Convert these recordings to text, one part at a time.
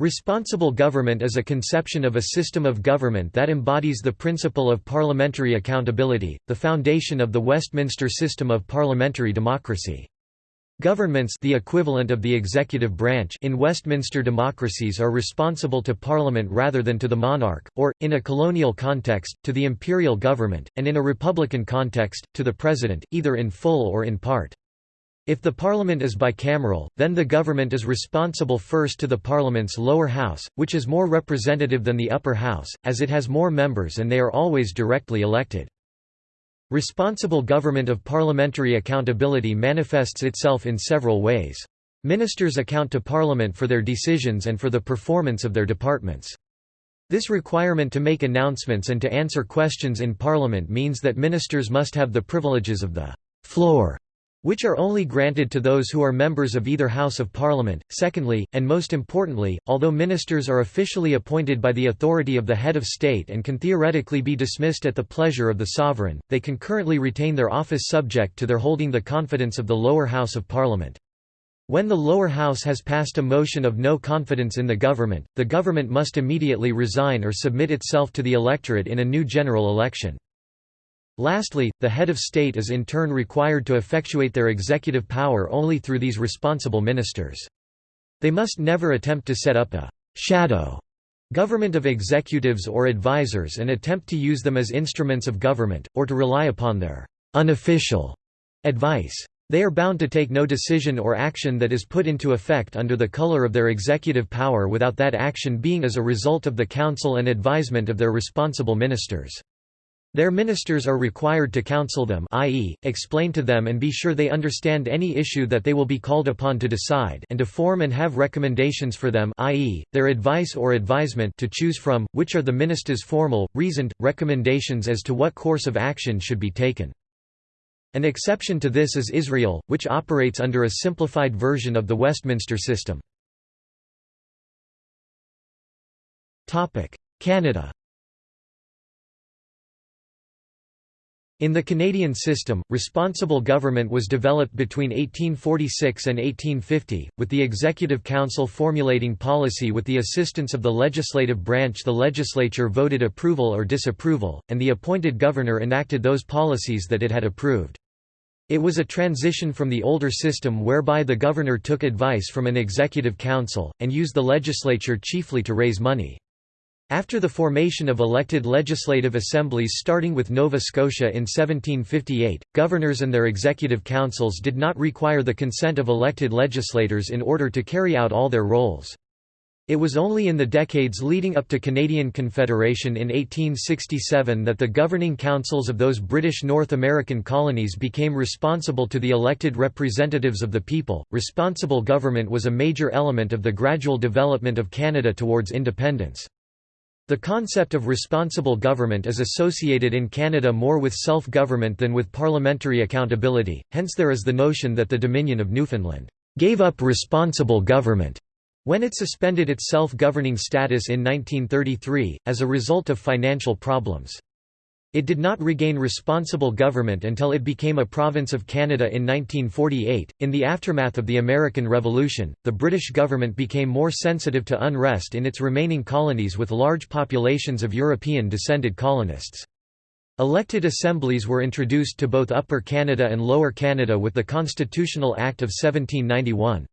Responsible government is a conception of a system of government that embodies the principle of parliamentary accountability, the foundation of the Westminster system of parliamentary democracy. Governments the equivalent of the executive branch in Westminster democracies are responsible to Parliament rather than to the monarch, or, in a colonial context, to the imperial government, and in a republican context, to the president, either in full or in part. If the parliament is bicameral, then the government is responsible first to the parliament's lower house, which is more representative than the upper house, as it has more members and they are always directly elected. Responsible government of parliamentary accountability manifests itself in several ways. Ministers account to Parliament for their decisions and for the performance of their departments. This requirement to make announcements and to answer questions in Parliament means that ministers must have the privileges of the floor which are only granted to those who are members of either House of Parliament. Secondly, and most importantly, although ministers are officially appointed by the authority of the head of state and can theoretically be dismissed at the pleasure of the sovereign, they can currently retain their office subject to their holding the confidence of the lower house of Parliament. When the lower house has passed a motion of no confidence in the government, the government must immediately resign or submit itself to the electorate in a new general election. Lastly, the head of state is in turn required to effectuate their executive power only through these responsible ministers. They must never attempt to set up a «shadow» government of executives or advisers and attempt to use them as instruments of government, or to rely upon their «unofficial» advice. They are bound to take no decision or action that is put into effect under the color of their executive power without that action being as a result of the counsel and advisement of their responsible ministers. Their ministers are required to counsel them i.e., explain to them and be sure they understand any issue that they will be called upon to decide and to form and have recommendations for them i.e., their advice or advisement to choose from, which are the ministers' formal, reasoned, recommendations as to what course of action should be taken. An exception to this is Israel, which operates under a simplified version of the Westminster system. Canada In the Canadian system, responsible government was developed between 1846 and 1850, with the Executive Council formulating policy with the assistance of the legislative branch the legislature voted approval or disapproval, and the appointed governor enacted those policies that it had approved. It was a transition from the older system whereby the governor took advice from an executive council, and used the legislature chiefly to raise money. After the formation of elected legislative assemblies starting with Nova Scotia in 1758, governors and their executive councils did not require the consent of elected legislators in order to carry out all their roles. It was only in the decades leading up to Canadian Confederation in 1867 that the governing councils of those British North American colonies became responsible to the elected representatives of the people. Responsible government was a major element of the gradual development of Canada towards independence. The concept of responsible government is associated in Canada more with self-government than with parliamentary accountability, hence there is the notion that the Dominion of Newfoundland gave up responsible government when it suspended its self-governing status in 1933, as a result of financial problems. It did not regain responsible government until it became a province of Canada in 1948. In the aftermath of the American Revolution, the British government became more sensitive to unrest in its remaining colonies with large populations of European descended colonists. Elected assemblies were introduced to both Upper Canada and Lower Canada with the Constitutional Act of 1791.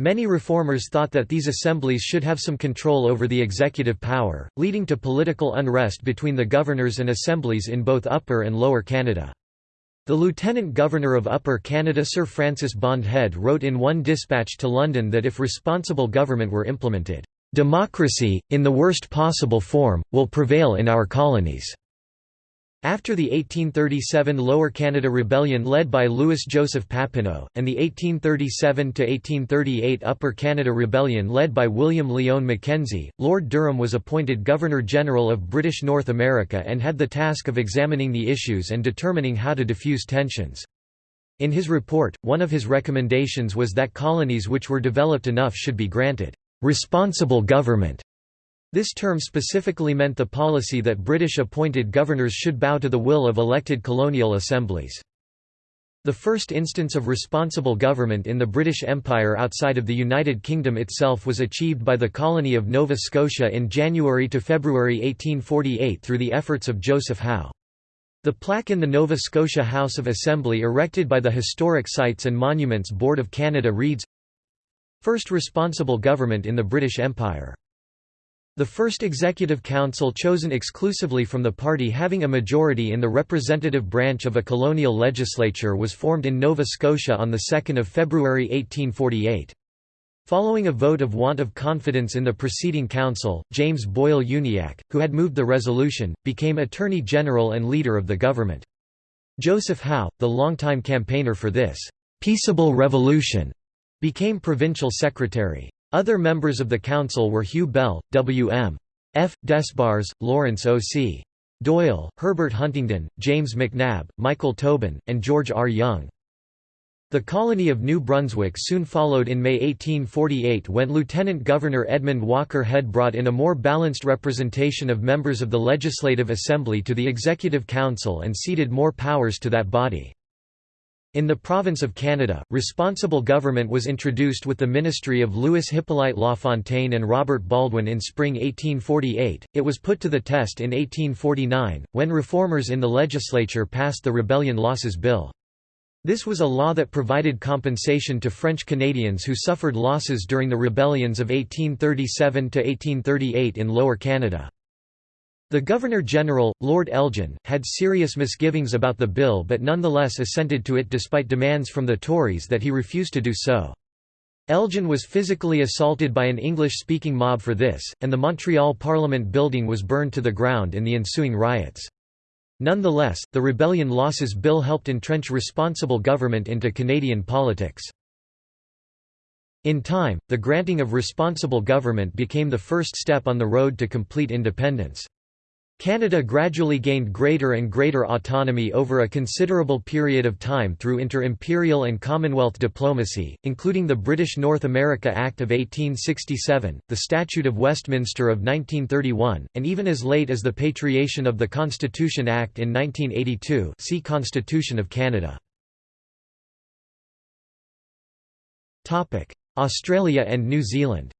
Many reformers thought that these assemblies should have some control over the executive power, leading to political unrest between the governors and assemblies in both Upper and Lower Canada. The Lieutenant Governor of Upper Canada Sir Francis Bond Head wrote in one dispatch to London that if responsible government were implemented, "...democracy, in the worst possible form, will prevail in our colonies." After the 1837 Lower Canada Rebellion led by Louis Joseph Papineau, and the 1837–1838 Upper Canada Rebellion led by William Lyon Mackenzie, Lord Durham was appointed Governor-General of British North America and had the task of examining the issues and determining how to diffuse tensions. In his report, one of his recommendations was that colonies which were developed enough should be granted «responsible government» This term specifically meant the policy that British appointed governors should bow to the will of elected colonial assemblies. The first instance of responsible government in the British Empire outside of the United Kingdom itself was achieved by the colony of Nova Scotia in January to February 1848 through the efforts of Joseph Howe. The plaque in the Nova Scotia House of Assembly erected by the Historic Sites and Monuments Board of Canada reads, First responsible government in the British Empire. The first executive council chosen exclusively from the party having a majority in the representative branch of a colonial legislature was formed in Nova Scotia on 2 February 1848. Following a vote of want of confidence in the preceding council, James Boyle Uniacke, who had moved the resolution, became Attorney General and leader of the government. Joseph Howe, the longtime campaigner for this «peaceable revolution», became provincial secretary. Other members of the council were Hugh Bell, W.M. F. Despars, Lawrence O.C. Doyle, Herbert Huntington, James McNab, Michael Tobin, and George R. Young. The colony of New Brunswick soon followed in May 1848 when Lieutenant Governor Edmund Walker Head brought in a more balanced representation of members of the Legislative Assembly to the Executive Council and ceded more powers to that body. In the province of Canada, responsible government was introduced with the ministry of Louis Hippolyte Lafontaine and Robert Baldwin in spring 1848. It was put to the test in 1849, when reformers in the legislature passed the Rebellion Losses Bill. This was a law that provided compensation to French Canadians who suffered losses during the rebellions of 1837 to 1838 in Lower Canada. The Governor-General, Lord Elgin, had serious misgivings about the bill but nonetheless assented to it despite demands from the Tories that he refused to do so. Elgin was physically assaulted by an English-speaking mob for this, and the Montreal Parliament building was burned to the ground in the ensuing riots. Nonetheless, the Rebellion Losses Bill helped entrench responsible government into Canadian politics. In time, the granting of responsible government became the first step on the road to complete independence. Canada gradually gained greater and greater autonomy over a considerable period of time through inter-imperial and Commonwealth diplomacy, including the British North America Act of 1867, the Statute of Westminster of 1931, and even as late as the patriation of the Constitution Act in 1982 see Constitution of Canada. Australia and New Zealand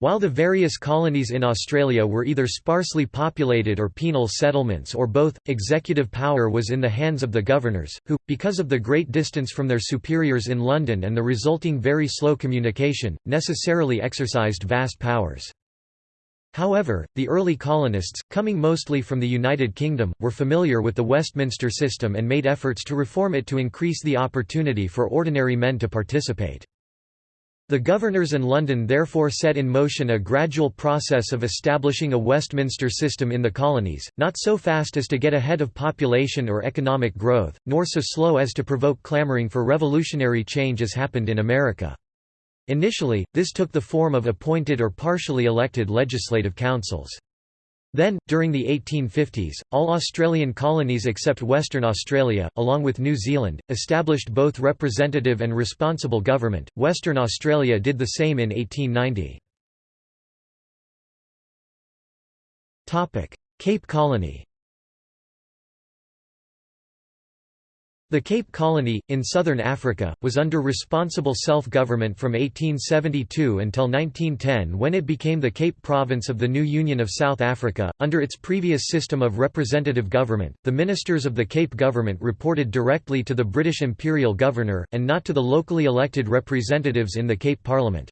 While the various colonies in Australia were either sparsely populated or penal settlements or both, executive power was in the hands of the governors, who, because of the great distance from their superiors in London and the resulting very slow communication, necessarily exercised vast powers. However, the early colonists, coming mostly from the United Kingdom, were familiar with the Westminster system and made efforts to reform it to increase the opportunity for ordinary men to participate. The governors and London therefore set in motion a gradual process of establishing a Westminster system in the colonies, not so fast as to get ahead of population or economic growth, nor so slow as to provoke clamouring for revolutionary change as happened in America. Initially, this took the form of appointed or partially elected legislative councils. Then, during the 1850s, all Australian colonies except Western Australia, along with New Zealand, established both representative and responsible government. Western Australia did the same in 1890. Topic: Cape Colony. The Cape Colony, in southern Africa, was under responsible self-government from 1872 until 1910 when it became the Cape Province of the new Union of South Africa. Under its previous system of representative government, the ministers of the Cape government reported directly to the British Imperial Governor, and not to the locally elected representatives in the Cape Parliament.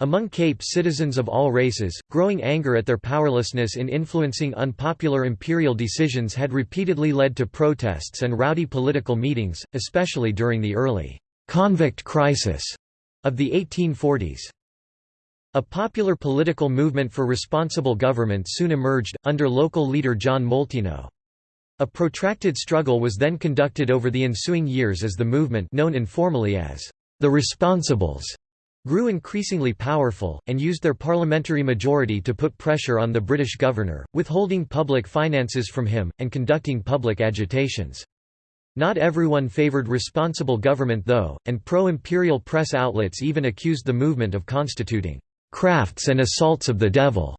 Among Cape citizens of all races, growing anger at their powerlessness in influencing unpopular imperial decisions had repeatedly led to protests and rowdy political meetings, especially during the early «convict crisis» of the 1840s. A popular political movement for responsible government soon emerged, under local leader John Molteno. A protracted struggle was then conducted over the ensuing years as the movement known informally as the Responsibles grew increasingly powerful, and used their parliamentary majority to put pressure on the British governor, withholding public finances from him, and conducting public agitations. Not everyone favoured responsible government though, and pro-imperial press outlets even accused the movement of constituting «crafts and assaults of the devil».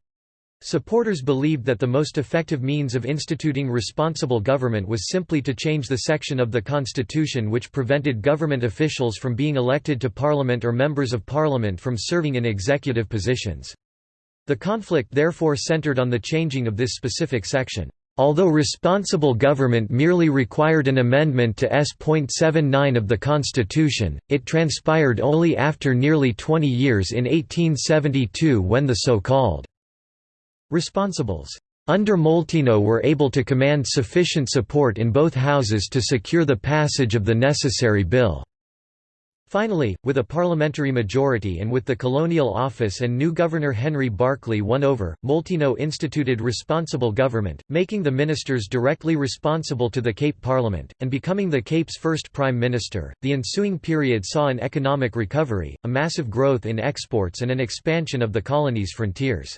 Supporters believed that the most effective means of instituting responsible government was simply to change the section of the constitution which prevented government officials from being elected to parliament or members of parliament from serving in executive positions. The conflict therefore centered on the changing of this specific section. Although responsible government merely required an amendment to S.79 of the Constitution, it transpired only after nearly 20 years in 1872 when the so-called Responsibles under Molteno were able to command sufficient support in both houses to secure the passage of the necessary bill. Finally, with a parliamentary majority and with the Colonial Office and new Governor Henry Barkly won over, Molteno instituted responsible government, making the ministers directly responsible to the Cape Parliament, and becoming the Cape's first prime minister. The ensuing period saw an economic recovery, a massive growth in exports, and an expansion of the colony's frontiers.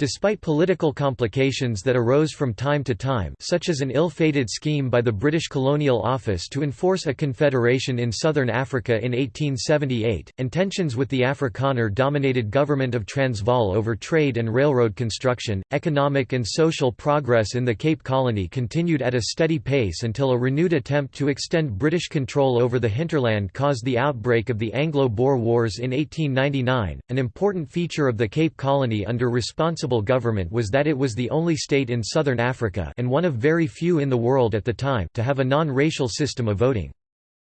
Despite political complications that arose from time to time such as an ill-fated scheme by the British Colonial Office to enforce a confederation in southern Africa in 1878, and tensions with the Afrikaner-dominated government of Transvaal over trade and railroad construction, economic and social progress in the Cape Colony continued at a steady pace until a renewed attempt to extend British control over the hinterland caused the outbreak of the Anglo-Boer Wars in 1899. An important feature of the Cape Colony under responsible government was that it was the only state in southern Africa and one of very few in the world at the time to have a non-racial system of voting.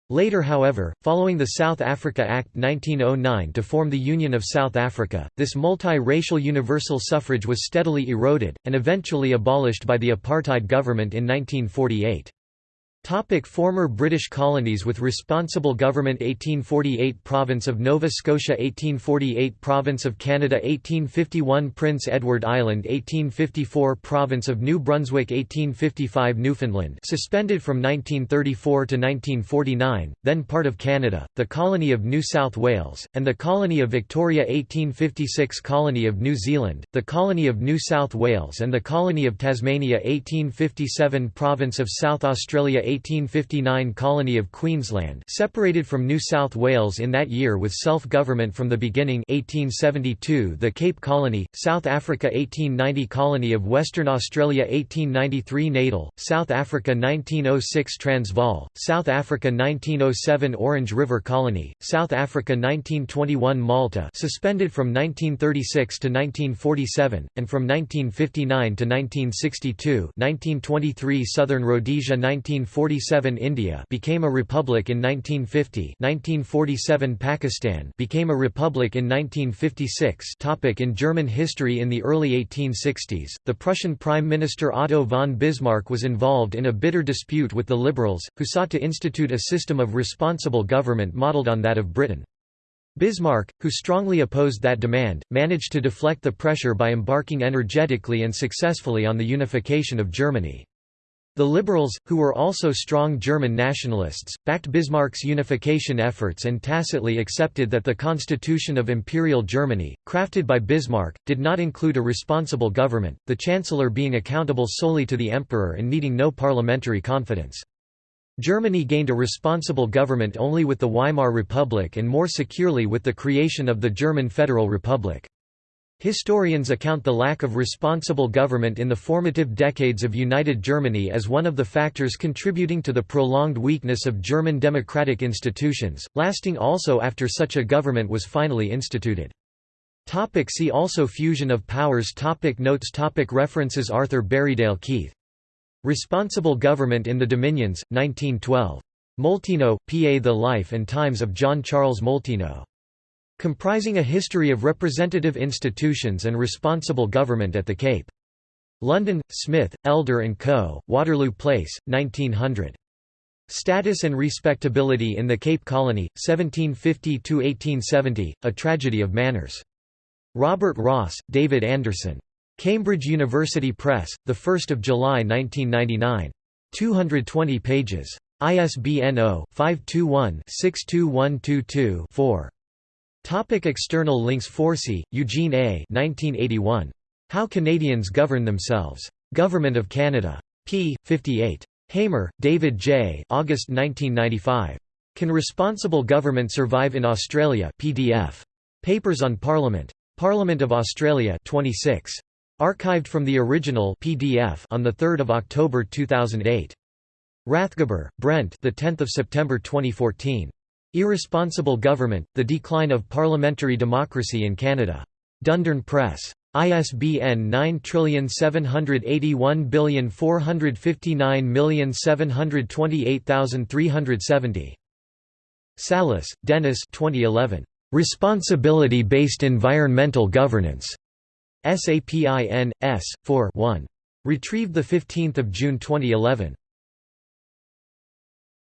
Later however, following the South Africa Act 1909 to form the Union of South Africa, this multi-racial universal suffrage was steadily eroded, and eventually abolished by the apartheid government in 1948. Topic former British colonies with responsible government 1848 Province of Nova Scotia 1848 Province of Canada 1851 Prince Edward Island 1854 Province of New Brunswick 1855 Newfoundland suspended from 1934 to 1949, then part of Canada, the Colony of New South Wales, and the Colony of Victoria 1856 Colony of New Zealand, the Colony of New South Wales and the Colony of Tasmania 1857 Province of South Australia 1859 colony of Queensland separated from New South Wales in that year with self-government from the beginning 1872 the Cape Colony, South Africa 1890 Colony of Western Australia 1893 Natal, South Africa 1906 Transvaal, South Africa 1907 Orange River Colony, South Africa 1921 Malta suspended from 1936 to 1947, and from 1959 to 1962 1923 Southern Rhodesia 1940 1947 India became a republic in 1950 1947 Pakistan became a republic in 1956 topic In German history In the early 1860s, the Prussian Prime Minister Otto von Bismarck was involved in a bitter dispute with the liberals, who sought to institute a system of responsible government modelled on that of Britain. Bismarck, who strongly opposed that demand, managed to deflect the pressure by embarking energetically and successfully on the unification of Germany. The liberals, who were also strong German nationalists, backed Bismarck's unification efforts and tacitly accepted that the Constitution of Imperial Germany, crafted by Bismarck, did not include a responsible government, the chancellor being accountable solely to the emperor and needing no parliamentary confidence. Germany gained a responsible government only with the Weimar Republic and more securely with the creation of the German Federal Republic. Historians account the lack of responsible government in the formative decades of United Germany as one of the factors contributing to the prolonged weakness of German democratic institutions, lasting also after such a government was finally instituted. Topic see also Fusion of powers topic Notes topic References Arthur Berriedale Keith. Responsible Government in the Dominions, 1912. Molteno, P.A. The Life and Times of John Charles Molteno. Comprising a history of representative institutions and responsible government at the Cape. London, Smith, Elder & Co., Waterloo Place, 1900. Status and Respectability in the Cape Colony, 1750–1870, A Tragedy of Manners. Robert Ross, David Anderson. Cambridge University Press, 1 July 1999. 220 pages. ISBN 0-521-62122-4. Topic external links Forsey, Eugene A. 1981. How Canadians Govern Themselves. Government of Canada. p. 58. Hamer, David J. August 1995. Can Responsible Government Survive in Australia PDF. Papers on Parliament. Parliament of Australia 26. Archived from the original PDF on the 3rd of October 2008. Rathgeber, Brent, the 10th of September 2014. Irresponsible Government: The Decline of Parliamentary Democracy in Canada. Dundurn Press. ISBN 9781459728370. Salas, Dennis 2011. Responsibility-Based Environmental Governance. SAPIN, S. 4 1. Retrieved 15 June 2011.